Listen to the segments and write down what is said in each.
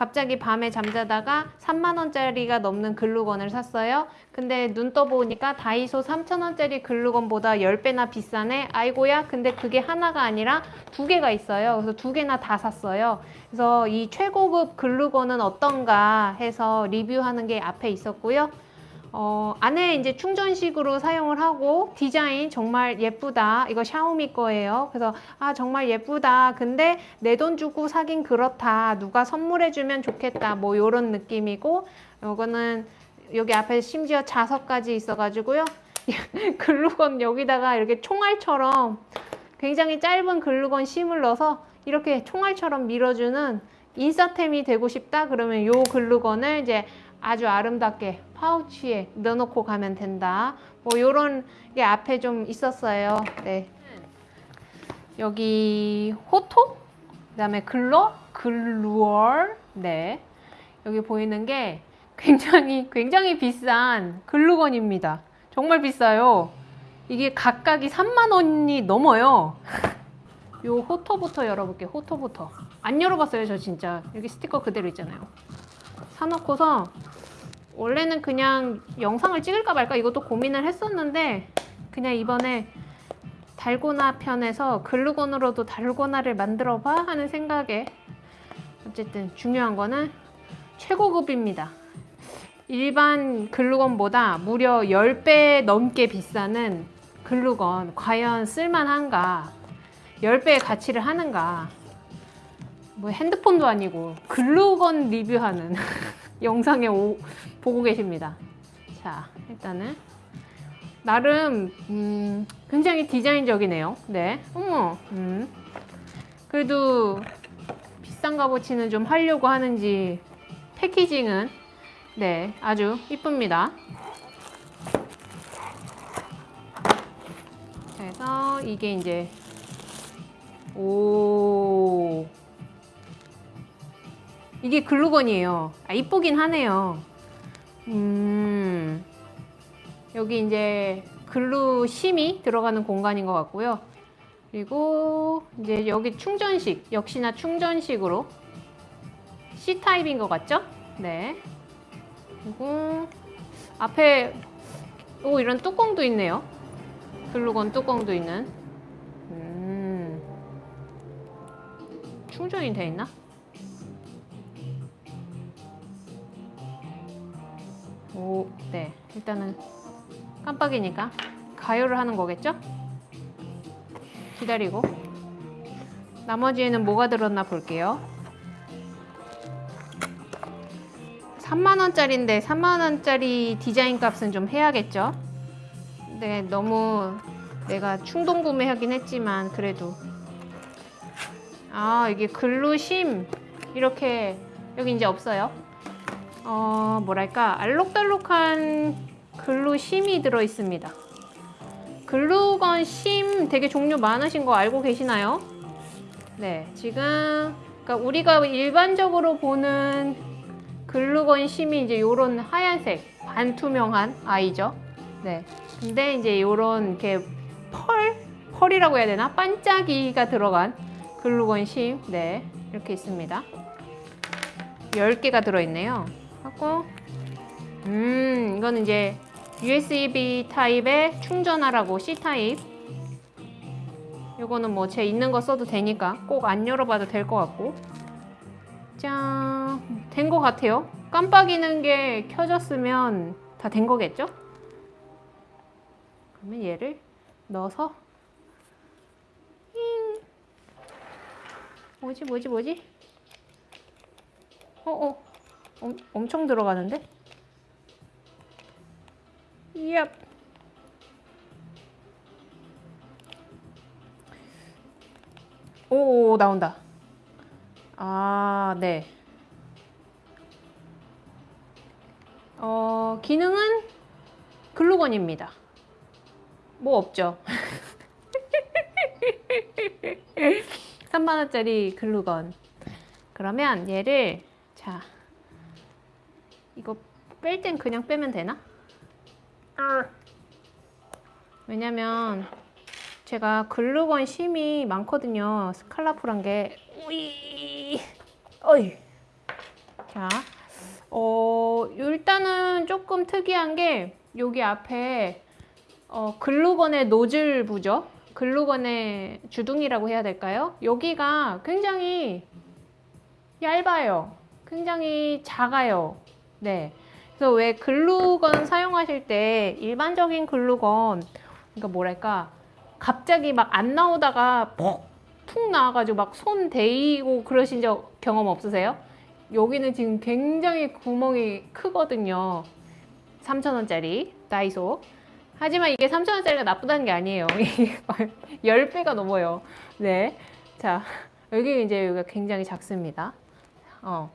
갑자기 밤에 잠자다가 3만원짜리가 넘는 글루건을 샀어요. 근데 눈 떠보니까 다이소 3천원짜리 글루건보다 10배나 비싸네. 아이고야. 근데 그게 하나가 아니라 두 개가 있어요. 그래서 두 개나 다 샀어요. 그래서 이 최고급 글루건은 어떤가 해서 리뷰하는 게 앞에 있었고요. 어, 안에 이제 충전식으로 사용을 하고 디자인 정말 예쁘다. 이거 샤오미 거예요. 그래서 아 정말 예쁘다. 근데 내 돈 주고 사긴 그렇다. 누가 선물해 주면 좋겠다. 뭐 이런 느낌이고 이거는 여기 앞에 심지어 자석까지 있어가지고요. 글루건 여기다가 이렇게 총알처럼 굉장히 짧은 글루건 심을 넣어서 이렇게 총알처럼 밀어주는 인싸템이 되고 싶다. 그러면 요 글루건을 이제 아주 아름답게 파우치에 넣어놓고 가면 된다. 뭐 요런 게 앞에 좀 있었어요. 네. 여기 호토, 그다음에 글러, 글루얼, 네. 여기 보이는 게 굉장히 굉장히 비싼 글루건입니다. 정말 비싸요. 이게 각각이 3만 원이 넘어요. 요 호토부터 열어볼게요. 호토부터. 안 열어봤어요, 저 진짜. 여기 스티커 그대로 있잖아요. 사놓고서 원래는 그냥 영상을 찍을까 말까 이것도 고민을 했었는데 그냥 이번에 달고나 편에서 글루건으로도 달고나를 만들어 봐 하는 생각에 어쨌든 중요한 거는 최고급입니다. 일반 글루건보다 무려 10배 넘게 비싸는 글루건 과연 쓸만한가 10배의 가치를 하는가 뭐 핸드폰도 아니고 글루건 리뷰하는 영상에 오, 보고 계십니다. 자, 일단은 나름 음, 굉장히 디자인적이네요. 네, 어머, 음. 그래도 비싼 값어치는 좀 하려고 하는지 패키징은 네, 아주 이쁩니다. 그래서 이게 이제 오 이게 글루건이에요. 아, 이쁘긴 하네요. 음, 여기 이제 글루 심이 들어가는 공간인 것 같고요. 그리고 이제 여기 충전식, 역시나 충전식으로 C타입인 것 같죠? 네. 그리고 앞에 오 이런 뚜껑도 있네요. 글루건 뚜껑도 있는. 음, 충전이 돼 있나? 오, 네. 일단은 깜빡이니까 가열을 하는 거겠죠? 기다리고 나머지에는 뭐가 들었나 볼게요. 3만원짜리인데 3만원짜리 디자인 값은 좀 해야겠죠? 네, 너무 내가 충동 구매하긴 했지만 그래도 아 이게 글루심 이렇게 여기 이제 없어요. 어, 뭐랄까 알록달록한 글루 심이 들어 있습니다. 글루건 심 되게 종류 많으신 거 알고 계시나요? 네, 지금 그러니까 우리가 일반적으로 보는 글루건 심이 이제 요런 하얀색 반투명한 아이죠. 네, 근데 이제 요런 이렇게 펄 펄이라고 해야 되나 반짝이가 들어간 글루건 심, 네 이렇게 있습니다. 10개가 들어있네요. 하고 음 이거는 이제 USB 타입에 충전하라고 C 타입 이거는 뭐 제 있는 거 써도 되니까 꼭 안 열어봐도 될 것 같고 짠된 것 같아요 깜빡이는 게 켜졌으면 다 된 거겠죠? 그러면 얘를 넣어서 잉. 뭐지 뭐지 뭐지? 어어 어. 엄, 엄청 들어가는데? 얍. 오, 나온다. 아, 네. 어, 기능은 글루건입니다. 뭐 없죠. 3만원짜리 글루건. 그러면 얘를, 자, 이거 뺄 땐 그냥 빼면 되나? 왜냐면 제가 글루건 심이 많거든요. 스칼라풀한 게. 우이. 어이. 자, 어, 일단은 조금 특이한 게 여기 앞에 어, 글루건의 노즐 부죠. 글루건의 주둥이라고 해야 될까요? 여기가 굉장히 얇아요. 굉장히 작아요. 네. 그래서 왜 글루건 사용하실 때 일반적인 글루건, 그러니까 뭐랄까, 갑자기 막 안 나오다가 푹 나와가지고 막손 대이고 그러신 적 경험 없으세요? 여기는 지금 굉장히 구멍이 크거든요. 3,000원짜리 다이소. 하지만 이게 3,000원짜리가 나쁘다는 게 아니에요. 이게 10배가 넘어요. 네. 자, 여기 이제 여기가 굉장히 작습니다. 어.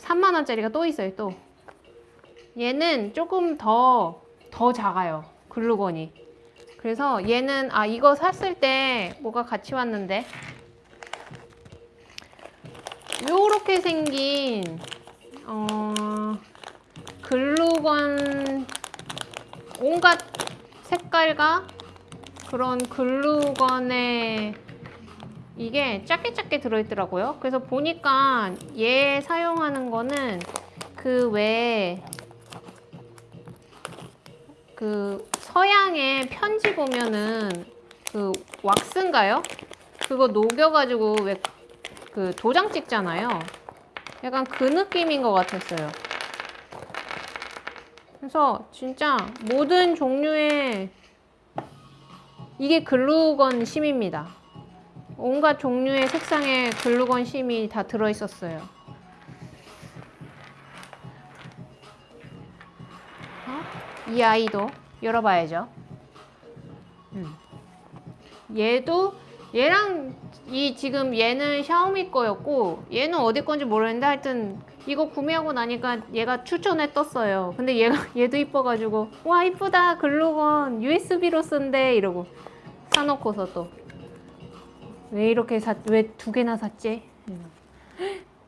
3만원짜리가 또 있어요, 또. 얘는 조금 더, 더 작아요. 글루건이. 그래서 얘는, 아, 이거 샀을 때 뭐가 같이 왔는데. 요렇게 생긴, 어, 글루건, 온갖 색깔과 그런 글루건의 이게 작게 작게 들어있더라고요. 그래서 보니까 얘 사용하는 거는 그 외에 그 서양의 편지 보면은 그 왁스인가요? 그거 녹여가지고 왜 그 도장 찍잖아요. 약간 그 느낌인 것 같았어요. 그래서 진짜 모든 종류의 이게 글루건 심입니다. 온갖 종류의 색상의 글루건 심이 다 들어있었어요. 어? 이 아이도 열어봐야죠. 음. 얘도 얘랑 이 지금 얘는 샤오미 거였고 얘는 어디 건지 모르겠는데 하여튼 이거 구매하고 나니까 얘가 추천에 떴어요. 근데 얘가 얘도 이뻐가지고 와 이쁘다 글루건 USB로 쓴대 이러고 사놓고서 또 왜 이렇게 사, 왜두 개나 샀지?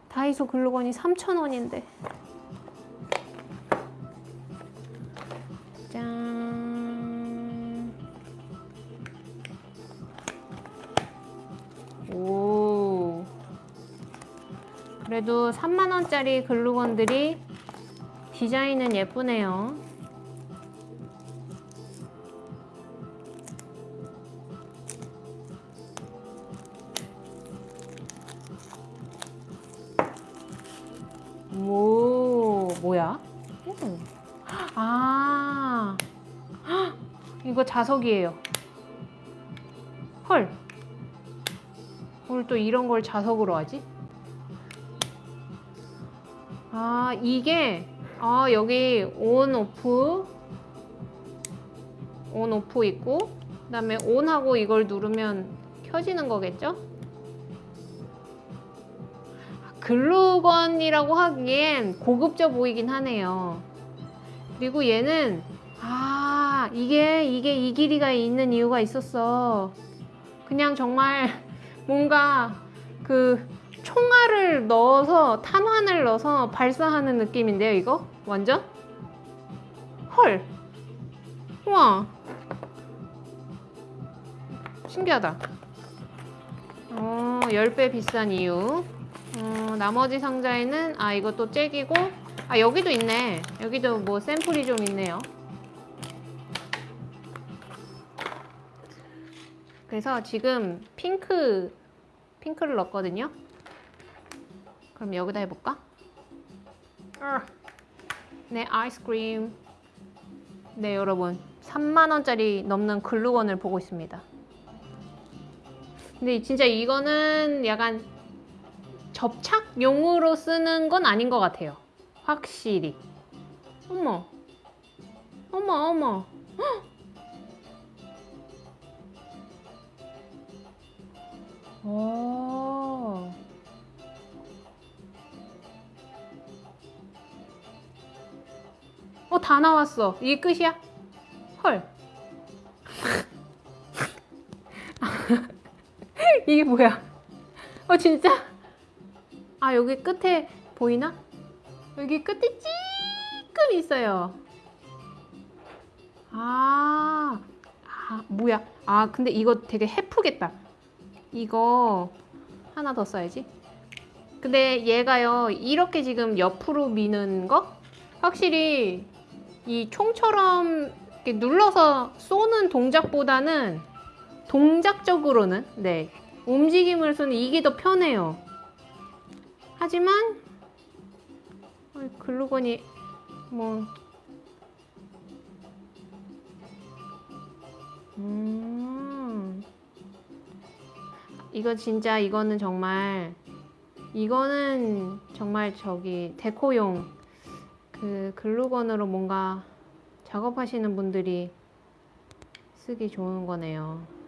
다이소 글루건이 3,000원인데. 짠. 오. 그래도 3만원짜리 글루건들이 디자인은 예쁘네요. 아, 헉, 이거 자석이에요. 헐. 오늘 또 이런 걸 자석으로 하지? 아, 이게, 아, 여기 온, 오프, 온, 오프 있고, 그 다음에 온하고 이걸 누르면 켜지는 거겠죠? 글루건이라고 하기엔 고급져 보이긴 하네요. 그리고 얘는 아 이게 이게 이 길이가 있는 이유가 있었어. 그냥 정말 뭔가 그 총알을 넣어서 탄환을 넣어서 발사하는 느낌인데요, 이거 완전 헐. 우와 신기하다. 어, 10배 비싼 이유. 어, 나머지 상자에는 아 이것도 잭이고 아 여기도 있네. 여기도 뭐 샘플이 좀 있네요. 그래서 지금 핑크 핑크를 넣었거든요. 그럼 여기다 해볼까? 네 아이스크림. 네 여러분. 3만원짜리 넘는 글루건을 보고 있습니다. 근데 진짜 이거는 약간 접착용으로 쓰는 건 아닌 것 같아요. 확실히. 어머. 어머, 어머. 헉! 오. 어, 다 나왔어. 이게 끝이야? 헐. 이게 뭐야? 어, 진짜? 아 여기 끝에 보이나? 여기 끝에 찌끔 있어요. 아, 아 뭐야? 아 근데 이거 되게 해프겠다. 이거 하나 더 써야지. 근데 얘가요 이렇게 지금 옆으로 미는 거 확실히 이 총처럼 눌러서 쏘는 동작보다는 동작적으로는 네 움직임으로서는 이게 더 편해요. 하지만 어, 글루건이 뭐 음. 이거 진짜 이거는 정말 이거는 정말 저기 데코용 그 글루건으로 뭔가 작업하시는 분들이 쓰기 좋은 거네요.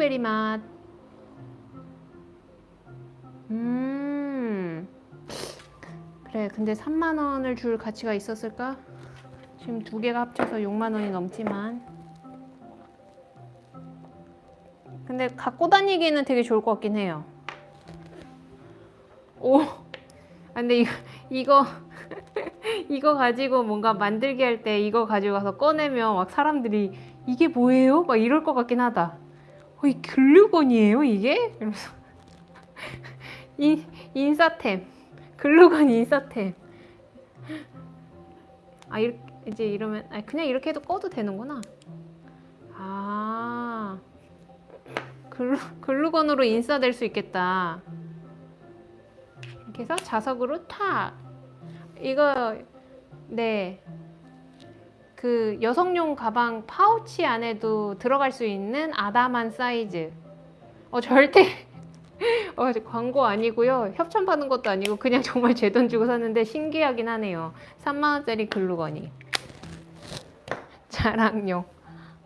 블루베리 맛. 음. 그래, 근데 3만 원을 줄 가치가 있었을까? 지금 두 개가 합쳐서 6만 원이 넘지만. 근데 갖고 다니기에는 되게 좋을 것 같긴 해요. 오. 아, 근데 이거 이거 이거 가지고 뭔가 만들기 할 때 이거 가지고 가서 꺼내면 막 사람들이 이게 뭐예요? 막 이럴 것 같긴 하다. 어, 이 글루건이에요, 이게? 이러면서. 인, 인싸템. 글루건 인싸템. 아, 이렇게, 이제 이러면, 아, 그냥 이렇게 해도 꺼도 되는구나. 아, 글루, 글루건으로 인싸될 수 있겠다. 이렇게 해서 자석으로 탁. 이거, 네. 그 여성용 가방 파우치 안에도 들어갈 수 있는 아담한 사이즈. 어 절대 어, 광고 아니고요. 협찬 받은 것도 아니고 그냥 정말 제 돈 주고 샀는데 신기하긴 하네요. 3만 원짜리 글루건이. 자랑용.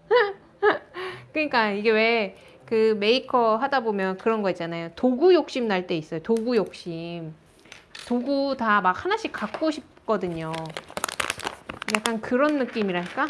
그러니까 이게 왜 그 메이커 하다 보면 그런 거 있잖아요. 도구 욕심 날 때 있어요. 도구 욕심. 도구 다 막 하나씩 갖고 싶거든요. 약간 그런 느낌이랄까?